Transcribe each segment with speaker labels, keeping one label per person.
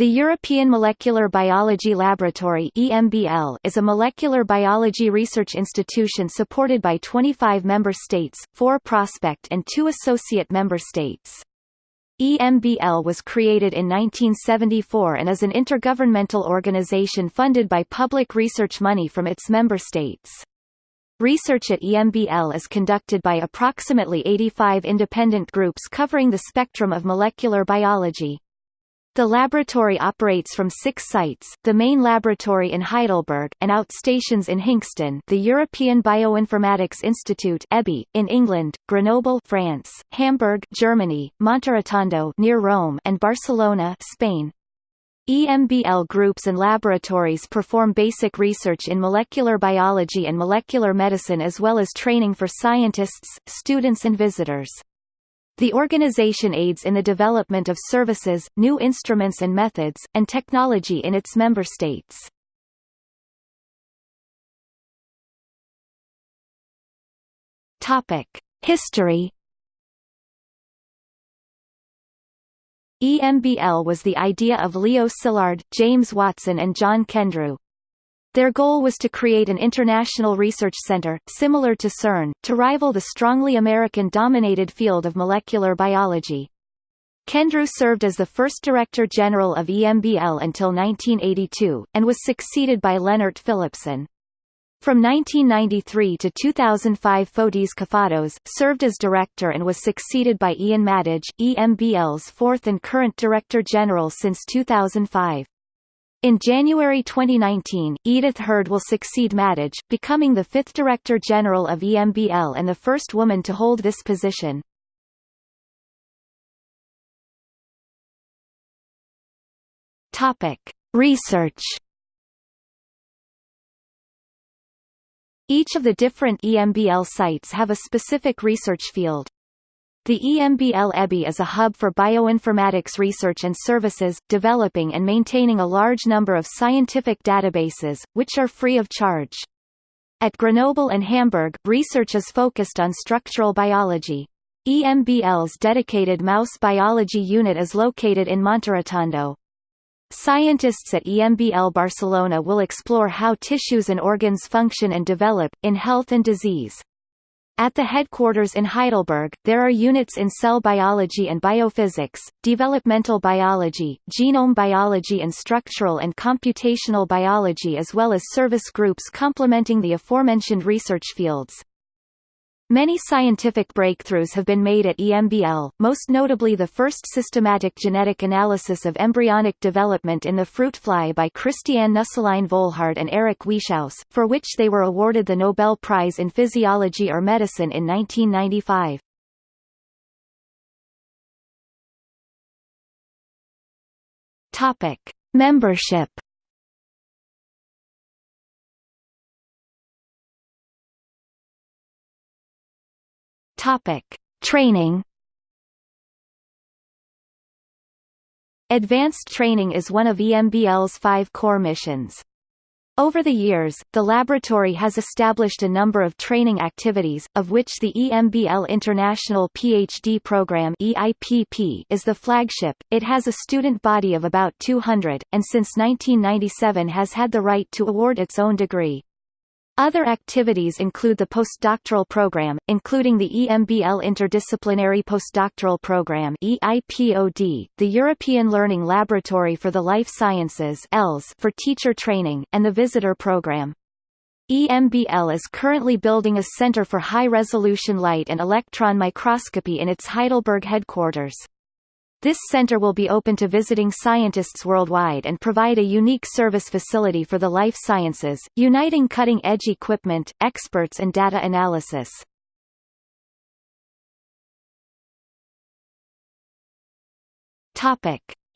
Speaker 1: The European Molecular Biology Laboratory is a molecular biology research institution supported by 25 member states, 4 prospect and 2 associate member states. EMBL was created in 1974 and is an intergovernmental organization funded by public research money from its member states. Research at EMBL is conducted by approximately 85 independent groups covering the spectrum of molecular biology. The laboratory operates from six sites, the main laboratory in Heidelberg, and outstations in Hinxton the European Bioinformatics Institute EBI, in England, Grenoble France, Hamburg Germany, Monterotondo near Rome, and Barcelona Spain. EMBL groups and laboratories perform basic research in molecular biology and molecular medicine as well as training for scientists, students and visitors. The organization aids in the development of services, new instruments and methods, and technology in its member states. History. EMBL was the idea of Leo Szilard, James Watson and John Kendrew. Their goal was to create an international research center, similar to CERN, to rival the strongly American-dominated field of molecular biology. Kendrew served as the first Director General of EMBL until 1982, and was succeeded by Lennart Philipson. From 1993 to 2005 Fotis Kafatos, served as director and was succeeded by Iain Mattaj, EMBL's fourth and current Director General since 2005. In January 2019, Edith Heard will succeed Mattaj, becoming the fifth Director General of EMBL and the first woman to hold this position. Research. Each of the different EMBL sites have a specific research field. The EMBL EBI is a hub for bioinformatics research and services, developing and maintaining a large number of scientific databases, which are free of charge. At Grenoble and Hamburg, research is focused on structural biology. EMBL's dedicated mouse biology unit is located in Monterotondo. Scientists at EMBL Barcelona will explore how tissues and organs function and develop, in health and disease. At the headquarters in Heidelberg, there are units in cell biology and biophysics, developmental biology, genome biology and structural and computational biology as well as service groups complementing the aforementioned research fields. Many scientific breakthroughs have been made at EMBL, most notably the first systematic genetic analysis of embryonic development in the fruit fly by Christiane Nusslein Volhard and Eric Wieschaus, for which they were awarded the Nobel Prize in Physiology or Medicine in 1995. Topic: Membership Topic: Training. Advanced training is one of EMBL's five core missions. Over the years, the laboratory has established a number of training activities, of which the EMBL International PhD Program EIPP is the flagship. It has a student body of about 200, and since 1997 has had the right to award its own degree. Other activities include the postdoctoral program, including the EMBL Interdisciplinary Postdoctoral Program EIPOD, the European Learning Laboratory for the Life Sciences ELS for teacher training, and the Visitor Program. EMBL is currently building a center for high-resolution light and electron microscopy in its Heidelberg headquarters. This center will be open to visiting scientists worldwide and provide a unique service facility for the life sciences, uniting cutting-edge equipment, experts and data analysis.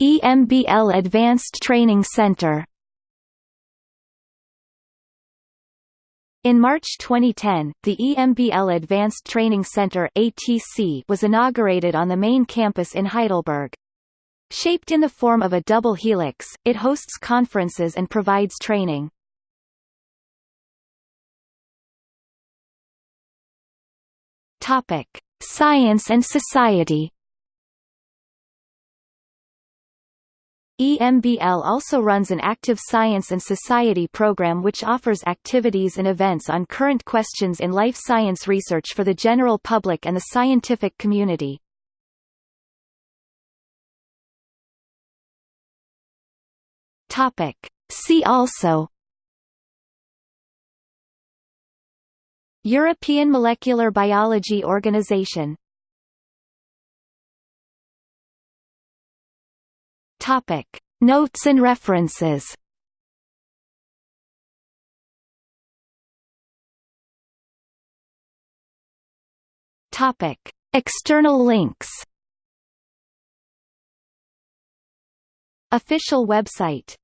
Speaker 1: EMBL Advanced Training Center In March 2010, the EMBL Advanced Training Center ATC was inaugurated on the main campus in Heidelberg. Shaped in the form of a double helix, it hosts conferences and provides training. Topic: Science and society EMBL also runs an active science and society program which offers activities and events on current questions in life science research for the general public and the scientific community. See also European Molecular Biology Organization Topic. Notes and references Topic. External links Official website